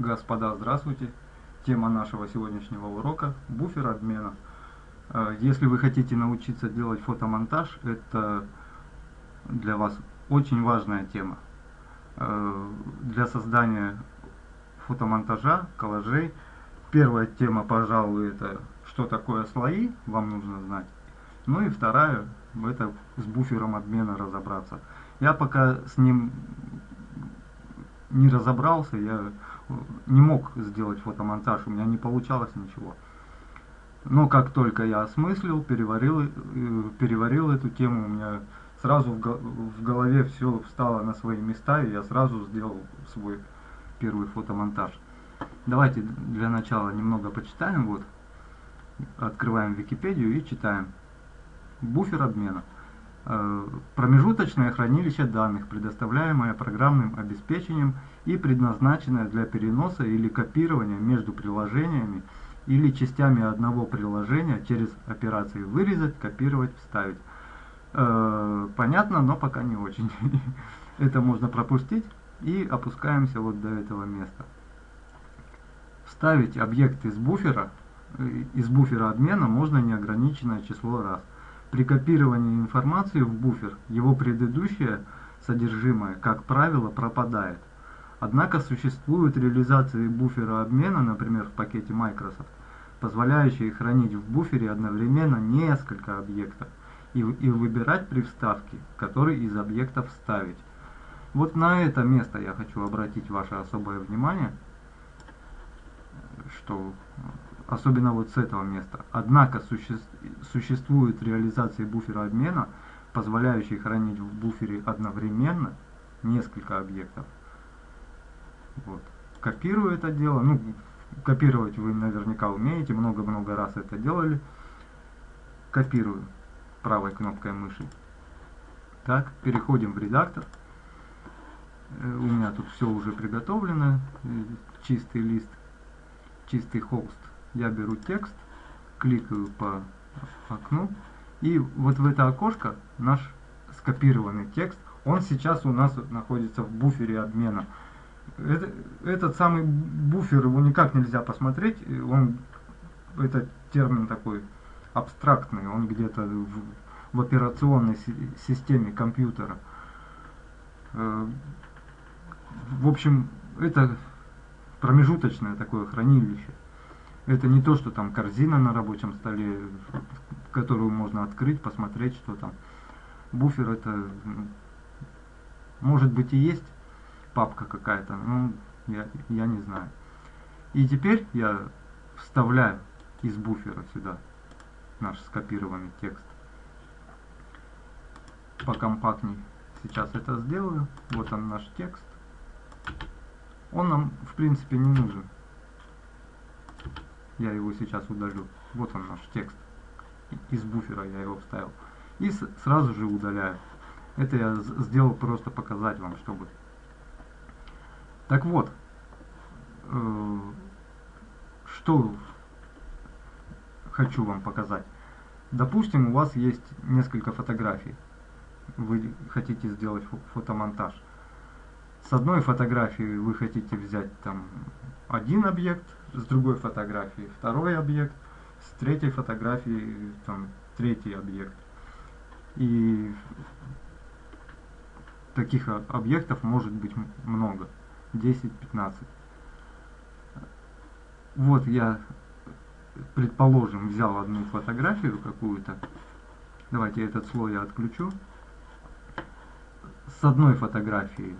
Господа, здравствуйте! Тема нашего сегодняшнего урока – буфер обмена. Э, если вы хотите научиться делать фотомонтаж, это для вас очень важная тема. Э, для создания фотомонтажа, коллажей, первая тема, пожалуй, это что такое слои, вам нужно знать. Ну и вторая, это с буфером обмена разобраться. Я пока с ним не разобрался, я не мог сделать фотомонтаж, у меня не получалось ничего. Но как только я осмыслил, переварил, э, переварил эту тему, у меня сразу в голове все встало на свои места, и я сразу сделал свой первый фотомонтаж. Давайте для начала немного почитаем. Вот, открываем Википедию и читаем. Буфер обмена. Э, промежуточное хранилище данных, предоставляемое программным обеспечением и предназначенное для переноса или копирования между приложениями или частями одного приложения через операции «вырезать», «копировать», «вставить». Э, понятно, но пока не очень. Это можно пропустить и опускаемся вот до этого места. Вставить объект из буфера, э, из буфера обмена можно неограниченное число раз. При копировании информации в буфер его предыдущее содержимое, как правило, пропадает. Однако существуют реализации буфера обмена, например, в пакете Microsoft, позволяющие хранить в буфере одновременно несколько объектов и, и выбирать при вставке, который из объектов вставить. Вот на это место я хочу обратить ваше особое внимание, что особенно вот с этого места. Однако суще, существуют реализации буфера обмена, позволяющие хранить в буфере одновременно несколько объектов. Вот. Копирую это дело, ну, копировать вы наверняка умеете, много-много раз это делали. Копирую правой кнопкой мыши. Так, переходим в редактор. Э, у меня тут все уже приготовлено, э, чистый лист, чистый холст я беру текст, кликаю по окну, и вот в это окошко наш скопированный текст, он сейчас у нас находится в буфере обмена. Это, этот самый буфер, его никак нельзя посмотреть, он, это термин такой абстрактный, он где-то в, в операционной системе компьютера. Э, в общем, это промежуточное такое хранилище. Это не то, что там корзина на рабочем столе, которую можно открыть, посмотреть, что там. Буфер это, может быть и есть папка какая-то, но я, я не знаю. И теперь я вставляю из буфера сюда наш скопированный текст. Покомпактней сейчас это сделаю. Вот он наш текст. Он нам в принципе не нужен. Я его сейчас удалю. Вот он наш текст. Из буфера я его вставил. И сразу же удаляю. Это я сделал просто показать вам, чтобы... Так вот, э, что хочу вам показать. Допустим, у вас есть несколько фотографий. Вы хотите сделать фотомонтаж. С одной фотографии вы хотите взять там один объект, с другой фотографии второй объект, с третьей фотографии там третий объект. И таких объектов может быть много, 10-15. Вот я, предположим, взял одну фотографию какую-то. Давайте этот слой я отключу. С одной фотографии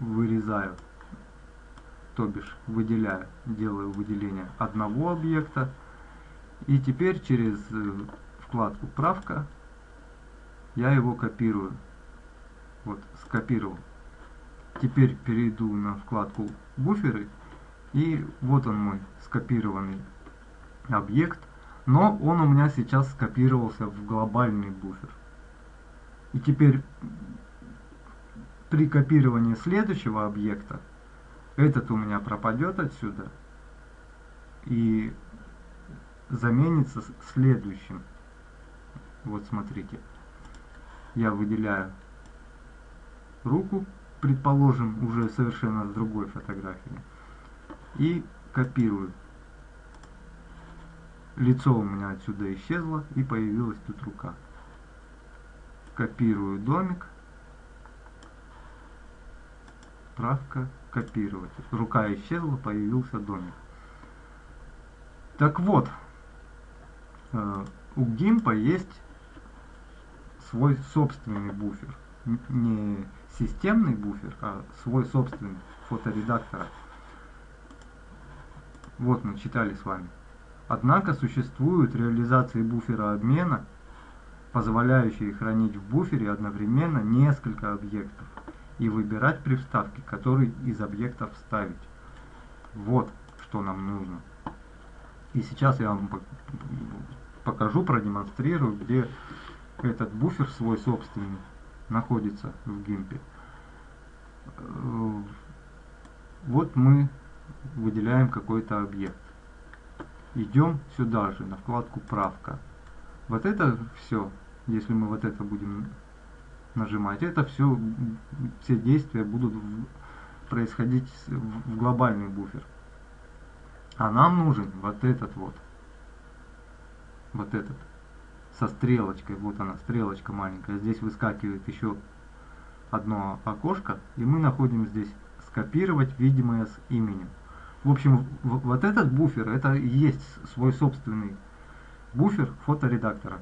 вырезаю то бишь выделяю, делаю выделение одного объекта. И теперь через э, вкладку «Правка» я его копирую. Вот, скопировал. Теперь перейду на вкладку «Буферы» и вот он мой скопированный объект, но он у меня сейчас скопировался в глобальный буфер. И теперь при копировании следующего объекта этот у меня пропадет отсюда и заменится следующим. Вот смотрите. Я выделяю руку предположим, уже совершенно с другой фотографии. И копирую. Лицо у меня отсюда исчезло и появилась тут рука. Копирую домик. Правка копировать. Рука исчезла, появился домик. Так вот, э, у Гимпа есть свой собственный буфер. Не системный буфер, а свой собственный фоторедактора. Вот мы читали с вами. Однако существуют реализации буфера обмена, позволяющие хранить в буфере одновременно несколько объектов и выбирать при вставке, который из объектов вставить. Вот что нам нужно. И сейчас я вам покажу, продемонстрирую, где этот буфер свой собственный находится в гимпе. Э, вот мы выделяем какой-то объект. Идем сюда же, на вкладку «Правка». Вот это все, если мы вот это будем нажимать, это все, все действия будут происходить в глобальный буфер. А нам нужен вот этот вот. Вот этот. Со стрелочкой. Вот она, стрелочка маленькая. Здесь выскакивает еще одно окошко. И мы находим здесь скопировать видимое с именем. В общем, вот этот буфер, это и есть свой собственный буфер фоторедактора,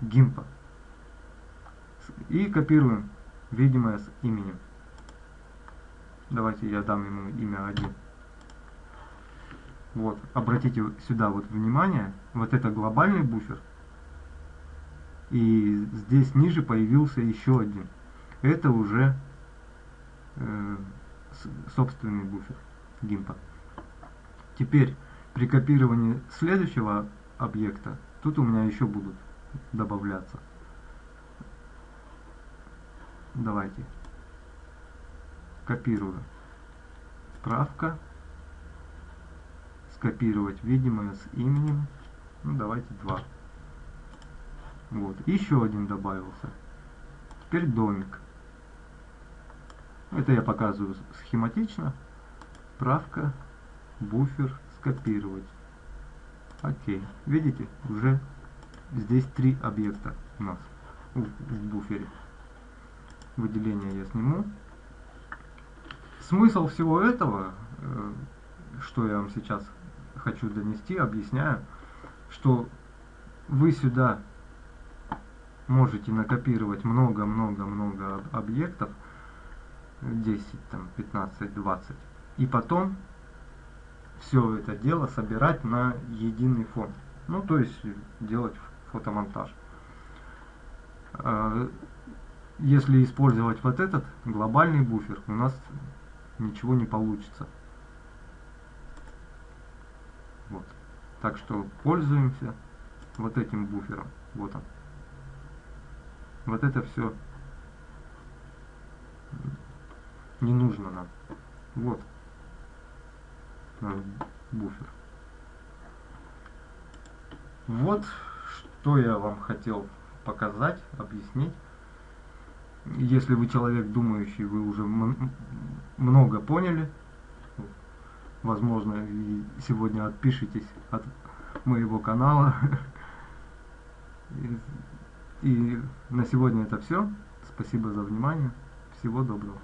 гимпа. И копируем видимое с именем. Давайте я дам ему имя 1. Вот, обратите сюда вот внимание, вот это глобальный буфер. И здесь ниже появился еще один. Это уже э, собственный буфер гимпа. Теперь при копировании следующего объекта, тут у меня еще будут добавляться. Давайте. Копирую. Справка. Скопировать видимое с именем. Ну, давайте два. Вот. Еще один добавился. Теперь домик. Это я показываю схематично. Правка буфер скопировать. Окей. Видите, уже здесь три объекта у нас в, в буфере. Выделение я сниму. Смысл всего этого, э, что я вам сейчас хочу донести, объясняю, что вы сюда можете накопировать много-много-много объектов, 10, там, 15, 20, и потом все это дело собирать на единый фон. Ну, то есть делать фотомонтаж. Если использовать вот этот глобальный буфер, у нас ничего не получится. Вот. Так что пользуемся вот этим буфером. Вот он. Вот это все не нужно нам. Вот буфер. Вот что я вам хотел показать, объяснить. Если вы человек думающий, вы уже много поняли. Возможно, и сегодня отпишитесь от моего канала. И на сегодня это все. Спасибо за внимание. Всего доброго.